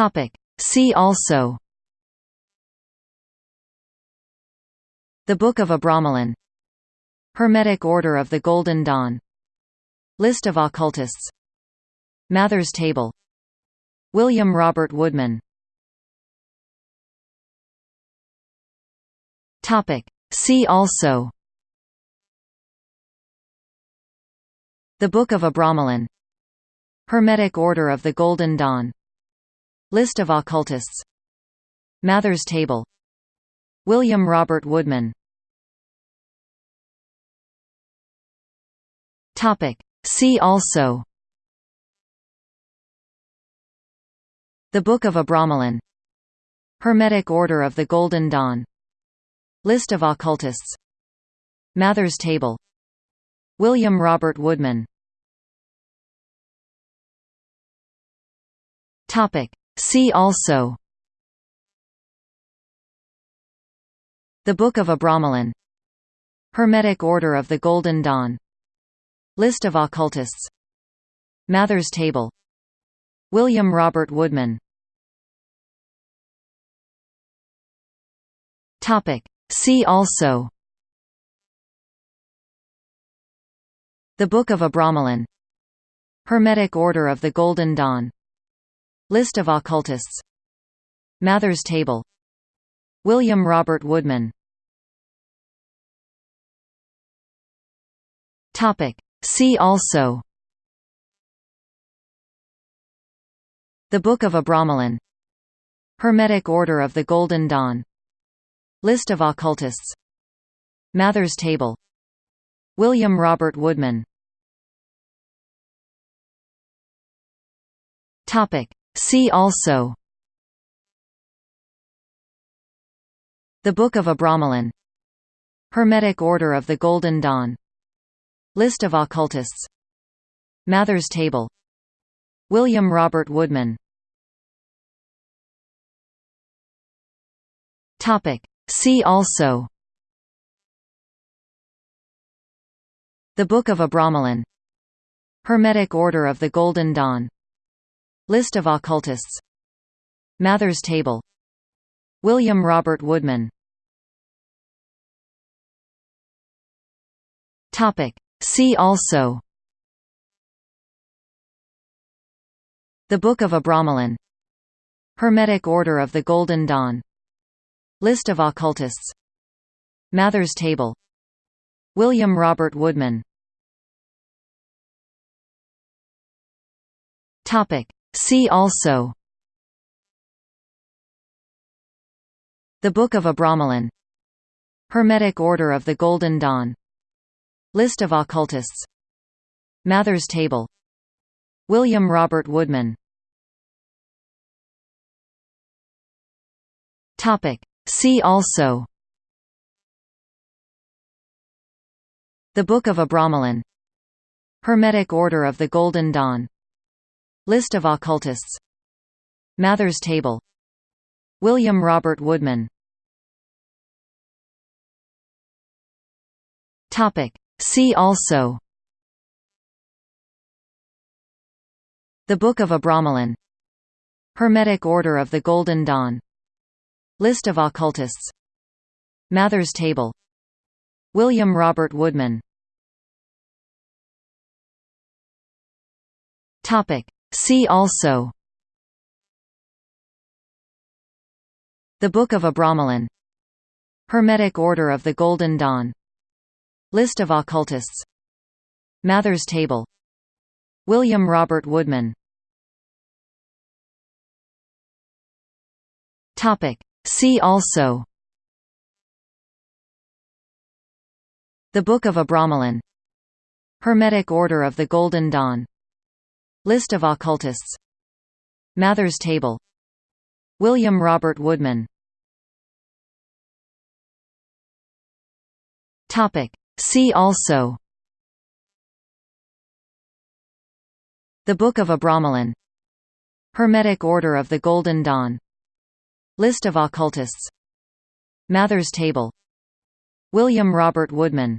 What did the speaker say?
Topic. See also The Book of Abramelin Hermetic Order of the Golden Dawn. List of occultists. Mather's Table. William Robert Woodman. Topic. See also The Book of Abramelin Hermetic Order of the Golden Dawn List of occultists. Mather's Table. William Robert Woodman. See also. The Book of Abramelin Hermetic Order of the Golden Dawn. List of occultists. Mather's Table. William Robert Woodman. Topic. See also. The Book of Abramelin Hermetic Order of the Golden Dawn. List of occultists. Mather's Table. William Robert Woodman. See also. The Book of Abramelin Hermetic Order of the Golden Dawn List of occultists. Mather's Table. William Robert Woodman. See also. The Book of Abramelin Hermetic Order of the Golden Dawn. List of occultists. Mather's Table. William Robert Woodman. Topic. See also. The Book of Abramelin. Hermetic Order of the Golden Dawn. List of occultists. Mather's Table. William Robert Woodman. Topic. See also. The Book of Abramelin. Hermetic Order of the Golden Dawn List of occultists. Mather's Table. William Robert Woodman. See also. The Book of Abramelin Hermetic Order of the Golden Dawn. List of occultists. Mather's Table. William Robert Woodman. See also. The Book of Abramelin. Hermetic Order of the Golden Dawn. List of occultists. Mather's Table. William Robert Woodman. Topic. See also. The Book of Abramelin. Hermetic Order of the Golden Dawn List of occultists. Mather's Table. William Robert Woodman. See also. The Book of Abramelin Hermetic Order of the Golden Dawn. List of occultists. Mather's Table. William Robert Woodman. See also The Book of Abramelin. Hermetic Order of the Golden Dawn. List of occultists. Mather's Table. William Robert Woodman. Topic. See also The Book of Abramelin. Hermetic Order of the Golden Dawn List of occultists. Mather's Table. William Robert Woodman. See also. The Book of Abramelin Hermetic Order of the Golden Dawn. List of occultists. Mather's Table. William Robert Woodman